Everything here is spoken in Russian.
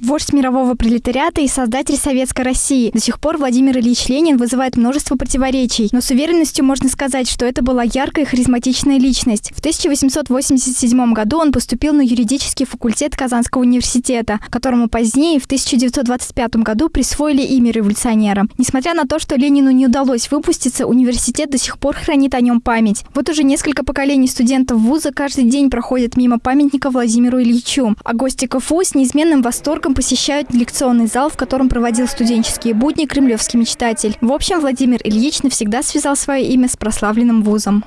Вождь мирового пролетариата и создатель Советской России. До сих пор Владимир Ильич Ленин вызывает множество противоречий, но с уверенностью можно сказать, что это была яркая и харизматичная личность. В 1887 году он поступил на юридический факультет Казанского университета, которому позднее, в 1925 году, присвоили имя революционера. Несмотря на то, что Ленину не удалось выпуститься, университет до сих пор хранит о нем память. Вот уже несколько поколений студентов вуза каждый день проходят мимо памятника Владимиру Ильичу, а гости КФУ с неизменным восторгом посещают лекционный зал, в котором проводил студенческие будни кремлевский мечтатель. В общем, Владимир Ильич навсегда связал свое имя с прославленным вузом.